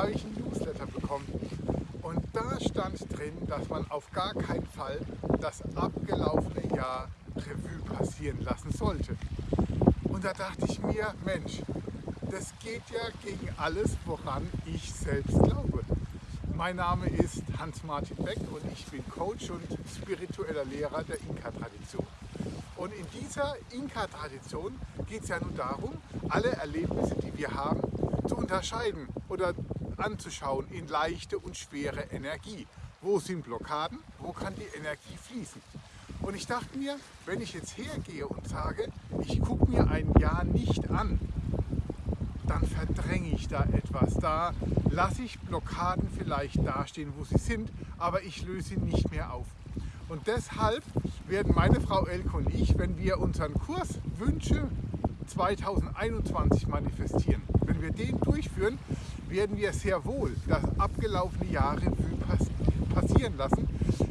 habe ich ein Newsletter bekommen und da stand drin, dass man auf gar keinen Fall das abgelaufene Jahr Revue passieren lassen sollte. Und da dachte ich mir, Mensch, das geht ja gegen alles, woran ich selbst glaube. Mein Name ist Hans-Martin Beck und ich bin Coach und spiritueller Lehrer der Inka-Tradition. Und in dieser Inka-Tradition geht es ja nun darum, alle Erlebnisse, die wir haben, zu unterscheiden oder anzuschauen in leichte und schwere Energie. Wo sind Blockaden? Wo kann die Energie fließen? Und ich dachte mir, wenn ich jetzt hergehe und sage, ich gucke mir ein Jahr nicht an, dann verdränge ich da etwas. Da lasse ich Blockaden vielleicht dastehen, wo sie sind, aber ich löse sie nicht mehr auf. Und deshalb werden meine Frau Elke und ich, wenn wir unseren Kurs Wünsche 2021 manifestieren, wenn wir den durchführen, werden wir sehr wohl das abgelaufene Jahr Revue passieren lassen,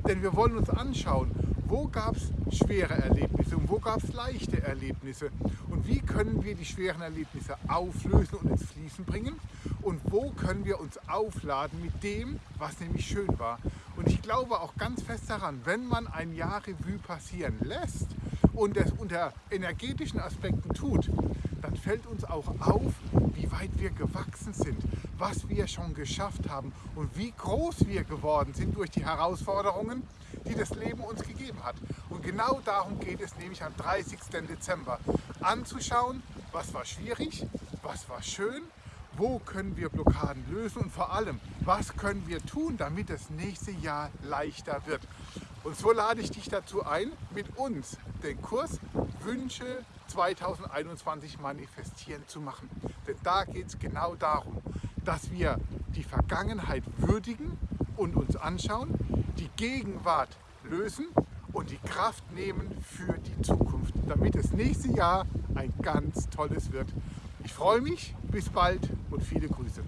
denn wir wollen uns anschauen, wo gab es schwere Erlebnisse und wo gab es leichte Erlebnisse. Und wie können wir die schweren Erlebnisse auflösen und ins Fließen bringen? Und wo können wir uns aufladen mit dem, was nämlich schön war. Und ich glaube auch ganz fest daran, wenn man ein Jahr Revue passieren lässt und es unter energetischen Aspekten tut, dann fällt uns auch auf, wie weit wir gewachsen sind, was wir schon geschafft haben und wie groß wir geworden sind durch die Herausforderungen, die das Leben uns gegeben hat. Und genau darum geht es nämlich am 30. Dezember, anzuschauen, was war schwierig, was war schön, wo können wir Blockaden lösen und vor allem, was können wir tun, damit das nächste Jahr leichter wird. Und so lade ich dich dazu ein, mit uns den Kurs Wünsche 2021 manifestieren zu machen. Denn da geht es genau darum, dass wir die Vergangenheit würdigen und uns anschauen, die Gegenwart lösen und die Kraft nehmen für die Zukunft, damit das nächste Jahr ein ganz tolles wird. Ich freue mich, bis bald und viele Grüße.